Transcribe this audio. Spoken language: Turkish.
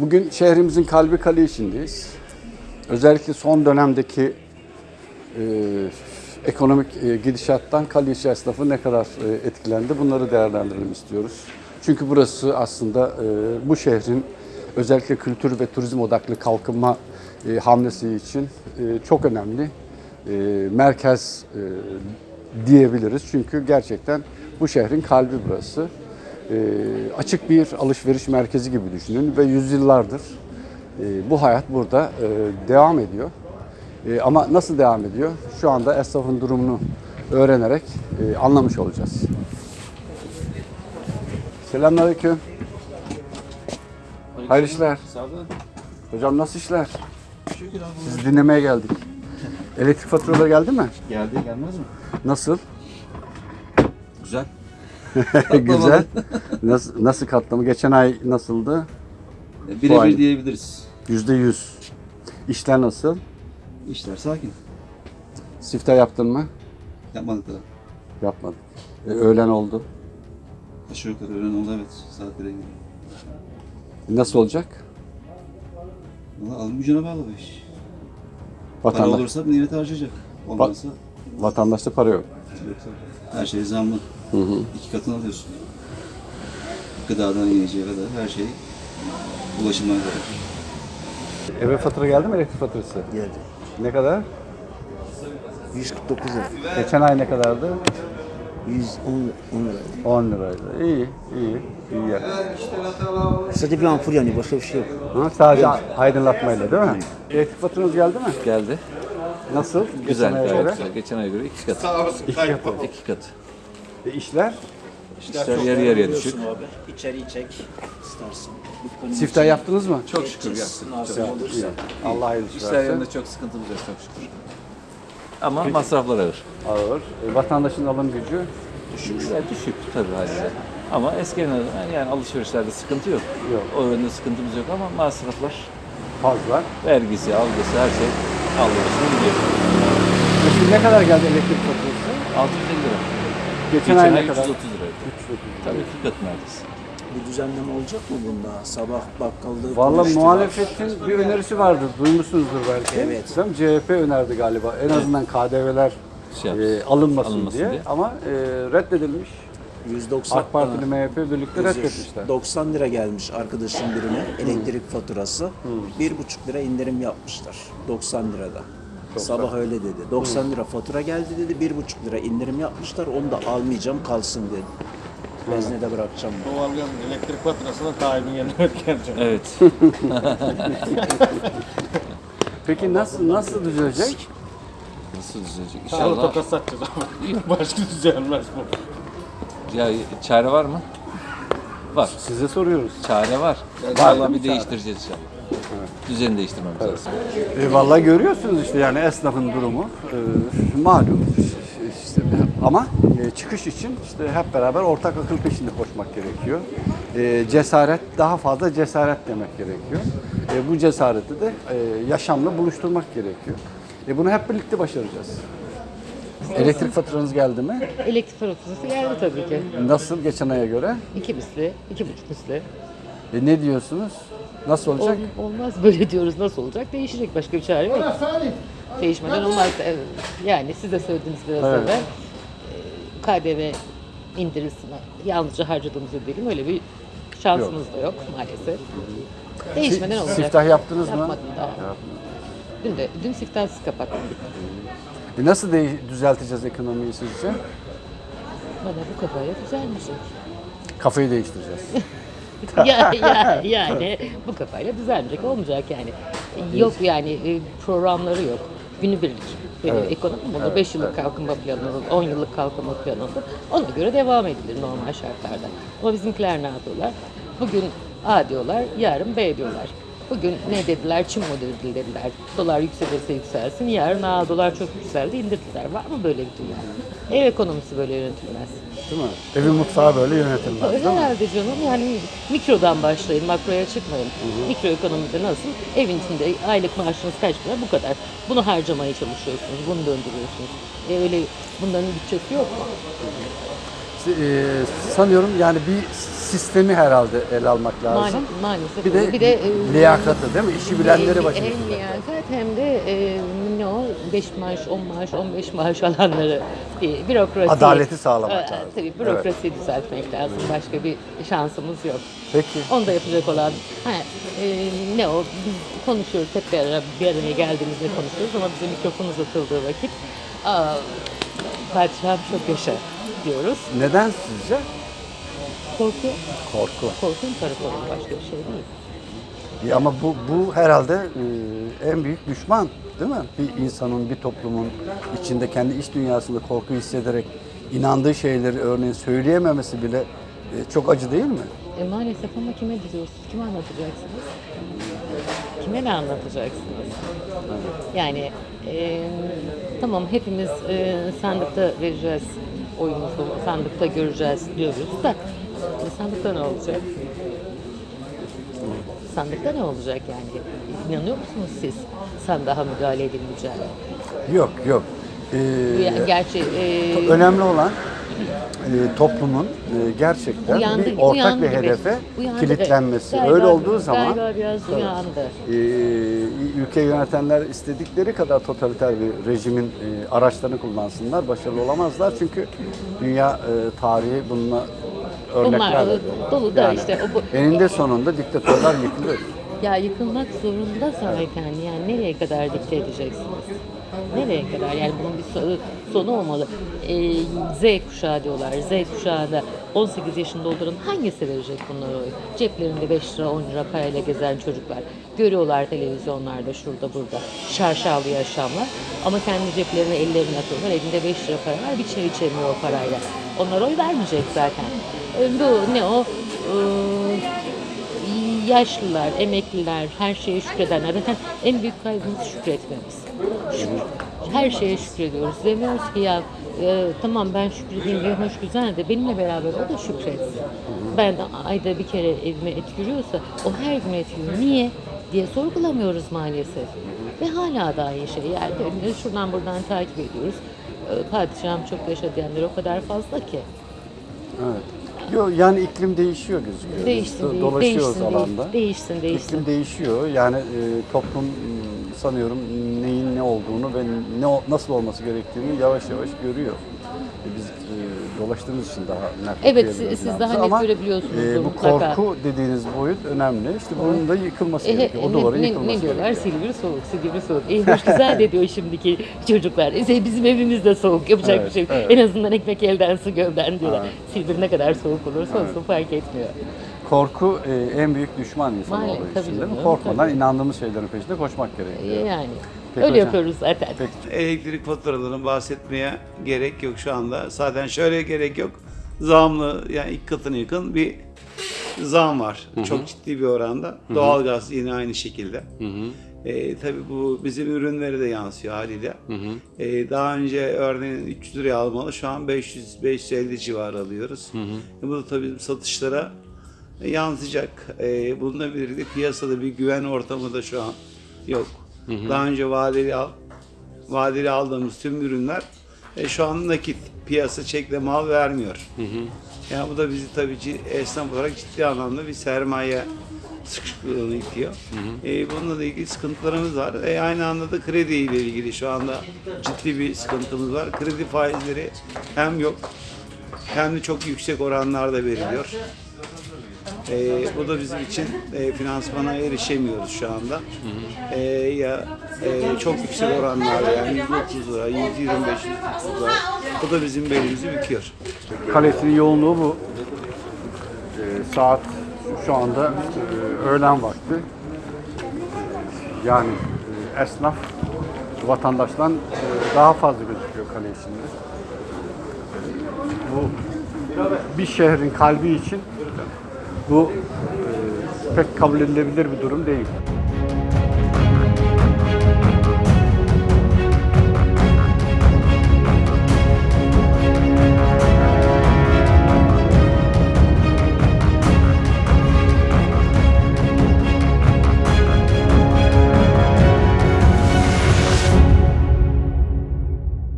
Bugün şehrimizin kalbi Kaliişin'deyiz. Özellikle son dönemdeki e, ekonomik e, gidişattan Kaliiş esnafı ne kadar e, etkilendi bunları değerlendirelim istiyoruz. Çünkü burası aslında e, bu şehrin özellikle kültür ve turizm odaklı kalkınma e, hamlesi için e, çok önemli e, merkez e, diyebiliriz. Çünkü gerçekten bu şehrin kalbi burası. E, açık bir alışveriş merkezi gibi düşünün ve yüzyıllardır e, bu hayat burada e, devam ediyor. Ama nasıl devam ediyor? Şu anda esnafın durumunu öğrenerek anlamış olacağız. Selamünaleyküm. Hayırlı işler. Hocam nasıl işler? Sizi dinlemeye geldik. Elektrik faturaları geldi mi? Geldi gelmez mi? Nasıl? Güzel. Güzel. Nasıl, nasıl katlama? Geçen ay nasıldı? E, Birebir diyebiliriz. Yüzde yüz. İşler nasıl? İşler sakin. Sifte yaptın mı? Yapmadık daha. Yapmadık. E, öğlen oldu. Aşağı yukarı öğlen oldu evet. Saatlere gidiyor. Nasıl olacak? Valla alım gücüne bağlı bu iş. Para Vatandaş, olursa millet harcayacak. Olmazsa vatandaşta para yok. her şey zamlı. Hı hı. İki katını alıyorsun. Gıdadan yiyeceğe kadar her şey ulaşımdan kadar. Eve fatura geldi mi elektrik faturası? Geldi. Ne kadar? 149 lira. Geçen ay ne kadardı? 110 lira. 10 liraydı. İyi, iyi, iyi ya. Sadece bir ampul yanıyor. Başka bir şey yok. Ha, sadece aydınlatmayla değil mi? Elektrik faturanız geldi mi? Geldi. Nasıl? Güzel, Geçen aya gayet göre? güzel. Geçen aya göre iki kat. İki katı. İki kat. E, işler? İşler yarı yarıya düşük. Abi. İçeriği çek. istersin. Siftah yaptınız mı? Çok şükür yaptık. Çok. İyi. Allah hayırlısı İşler versin. yanında çok sıkıntımız yok çok şükür. Ama masraflar ağır. Ağır. E, vatandaşın alım gücü Düşük. Yani düşük tabii haliyle. Ama eskiden yani alışverişlerde sıkıntı yok. Yok. O yönde sıkıntımız yok ama masraflar, fazla. vergisi, algısı her şey alıyorsun gidiyor. Peki ne kadar geldi elektrik faturası? 650 lira. Geçen, Geçen ay ne ay kadar? 330 liraydı. Tabii iki kat neredeyse. Bir düzenleme olacak mı bunda? Sabah bakkalda Valla konuştular. muhalefetin bir önerisi vardır. Duymuşsunuzdur belki. Evet. Değil mi? CHP önerdi galiba. En azından KDV'ler Şey yapsın, e, alınmasın, alınmasın diye. diye. Ama e, reddedilmiş. 190 AK Parti ile MHP birlikte reddetmişler. 90 lira gelmiş arkadaşın birine elektrik faturası. Bir buçuk lira indirim yapmışlar 90 lirada. Sabah öyle dedi. 90 lira fatura geldi dedi. Bir buçuk lira indirim yapmışlar. Onu da almayacağım kalsın dedi. Veznede bırakacağım. dedi. Doğalgaz elektrik faturasını tayimin yerine ödeyeceğim. Evet. Peki nasıl nasıl düzelecek? Nasıl düzelecek? Sağlı İnşallah. tokat satacağız ama başka düzelmez bu. Ya çare var mı? Var. Size soruyoruz. Çare var. mi bir değiştireceğiz inşallah. Düzeni değiştirmemiz lazım. E, vallahi görüyorsunuz işte yani esnafın durumu e, malum. İşte, ama e, çıkış için işte hep beraber ortak akıl peşinde koşmak gerekiyor. E, cesaret daha fazla cesaret demek gerekiyor. E, bu cesareti de e, yaşamla buluşturmak gerekiyor. E, bunu hep birlikte başaracağız. Elektrik faturanız geldi mi? Elektrik faturası geldi tabii ki. Nasıl geçen aya göre? İki misli, iki buçuk misli. E, ne diyorsunuz? Nasıl olacak? Ol- olmaz böyle diyoruz. Nasıl olacak? Değişecek. Başka bir çare yok. Değişmeden olmaz. Yani siz de söylediniz biraz Evet. evvel. Ee, KDV indirisini yalnızca harcadığımızı ödeyelim. Öyle bir şansımız da yok maalesef. Değişmeden olacak. Siftah yaptınız mı? Yapmadım daha. Dün de, dün siftahsız kapattık. E, nasıl de- düzelteceğiz ekonomiyi sizce? Bana bu kafaya düzelmeyecek. Kafayı değiştireceğiz. ya, ya, yani bu kafayla düzelmeyecek olmayacak yani. Yok yani e, programları yok. Günübirlik bir ekonomi olur. 5 yıllık kalkınma planı olur, 10 yıllık kalkınma planı olur. Ona göre devam edilir normal şartlarda. Ama bizimkiler ne yapıyorlar? Bugün A diyorlar, yarın B diyorlar. Bugün ne dediler? Çin modeli dediler. Dolar yükselirse yükselsin. Yarın A dolar çok yükseldi indirdiler. Var mı böyle bir dünya? Ev ekonomisi böyle yönetilmez. Değil mi? Evin mutfağı böyle yönetilmez değil mi? Herhalde canım yani mikrodan başlayın, makroya çıkmayın. Mikro ekonomide nasıl? Evin içinde aylık maaşınız kaç lira? Bu kadar. Bunu harcamaya çalışıyorsunuz, bunu döndürüyorsunuz. E öyle bunların bütçesi yok mu? e, sanıyorum yani bir sistemi herhalde ele almak lazım. Maalesef, maalesef. Bir de, bir de e, liyakatı değil mi? İşi bilenleri başına. hem liyakat hem de e, ne o 5 maaş, 10 maaş, 15 maaş alanları bir bürokrasi. Adaleti sağlamak lazım. Tabii bürokrasiyi düzeltmek lazım. Başka bir şansımız yok. Peki. Onu da yapacak olan ha, e, ne o biz konuşuyoruz hep bir, ara, bir araya geldiğimizde konuşuyoruz ama bize mikrofon uzatıldığı vakit aa, padişahım çok yaşa diyoruz. Neden sizce? Korku, Korku. korku imparatorluğu başka bir şey değil. Ya Ama bu, bu herhalde e, en büyük düşman değil mi? Bir insanın, bir toplumun içinde kendi iç dünyasında korku hissederek inandığı şeyleri örneğin söyleyememesi bile e, çok acı değil mi? E, maalesef ama kime diyorsunuz? Kime anlatacaksınız? Kime ne anlatacaksınız? Yani e, tamam hepimiz e, sandıkta vereceğiz oyumuzu, sandıkta göreceğiz diyoruz da e, sandıkta ne olacak? Sandıkta ne olacak yani? İnanıyor musunuz siz sandığa müdahale edilmeyeceğine? Yok yok. E, ya- Gerçi e, önemli olan e, toplumun e, gerçekten uyandı, bir ortak uyandı bir hedefe Uyandı. kilitlenmesi. Galiba- Öyle olduğu zaman Galiba biraz uyandı. e, ülke yönetenler istedikleri kadar totaliter bir rejimin e, araçlarını kullansınlar, başarılı olamazlar. Çünkü dünya e, tarihi bununla örnekler veriyor. dolu da işte o bu- eninde sonunda diktatörler yıkılıyor. Ya yıkılmak zorunda zaten yani nereye kadar dikte edeceksiniz? Nereye kadar? Yani bunun bir so- sonu olmalı. Ee, Z kuşağı diyorlar. Z kuşağı da 18 yaşında dolduran hangisi verecek bunlara oy? Ceplerinde 5 lira 10 lira parayla gezen çocuklar. Görüyorlar televizyonlarda şurada burada. Şarşalı yaşamlar. Ama kendi ceplerine ellerini atıyorlar. Elinde 5 lira para var. Bir çay içemiyor o parayla. Onlar oy vermeyecek zaten. Bu ne o? Ee, yaşlılar, emekliler, her şeye şükredenler. Zaten en büyük kaybımız şükretmemiz. Şükür. Her şeye şükrediyoruz. Demiyoruz ki ya e, tamam ben şükredeyim diye hoş güzel de benimle beraber o da şükretsin. Ben de ayda bir kere evime et giriyorsa o her gün et yiyor. Niye? diye sorgulamıyoruz maalesef. Ve hala da aynı şey. Yani şuradan buradan takip ediyoruz. E, Padişahım çok yaşa diyenler o kadar fazla ki. Evet. Yok yani iklim değişiyor gözüküyor. Değişsin, Biz dolaşıyoruz değişsin, alanda. değişsin, değişsin. İklim değişiyor. Yani e, toplum m, sanıyorum neyin ne olduğunu ve ne nasıl olması gerektiğini yavaş yavaş görüyor. Dolaştığımız için daha net Evet, okuyabiliyoruz siz- daha net Ama, görebiliyorsunuzdur e, bu mutlaka. korku dediğiniz boyut önemli. İşte bunun da yıkılması E, gerekiyor. O ne- duvarın ne, yıkılması ne diyorlar? gerekiyor. Silivri soğuk, silivri soğuk. E hoş güzel de diyor şimdiki çocuklar. E, bizim evimiz de soğuk, yapacak Evet, bir şey evet. En azından ekmek elden su gövden diyorlar. Silivri ne kadar soğuk olursa olsun fark etmiyor. Korku e, en büyük düşman insan Maalesef, olduğu tabii için değil mi? Korkmadan tabii. inandığımız şeylerin peşinde koşmak E, gerekiyor. yani Peki öyle hocam. yapıyoruz zaten. Peki. Elektrik faturalarını bahsetmeye gerek yok şu anda. Zaten şöyle gerek yok. Zamlı yani iki katına yakın bir zam var. Çok ciddi bir oranda. Doğalgaz yine aynı şekilde. Ee, tabii bu bizim ürünlere de yansıyor haliyle. Ee, daha önce örneğin 300 liraya almalı şu an 500-550 civarı alıyoruz. E, bu da tabii satışlara yansıyacak. Ee, bununla birlikte piyasada bir güven ortamı da şu an yok. Daha önce vadeli al, vadeli aldığımız tüm ürünler e, şu an nakit piyasa çekle mal vermiyor. Yani bu da bizi tabii ki esnaf olarak ciddi anlamda bir sermaye sıkışıklığına itiyor. E, bununla da ilgili sıkıntılarımız var. E, aynı anda da kredi ile ilgili şu anda ciddi bir sıkıntımız var. Kredi faizleri hem yok hem de çok yüksek oranlarda veriliyor. E, bu da bizim için e, finansmana erişemiyoruz şu anda. E, ya e, çok yüksek oranlarda yani 130 lira, 125 130 lira. Bu da bizim belimizi büküyor. Kalesinin yoğunluğu bu. Ee, saat şu anda e, öğlen vakti. Yani e, esnaf vatandaştan e, daha fazla gözüküyor kale içinde. Bu bir şehrin kalbi için bu e, pek kabul edilebilir bir durum değil.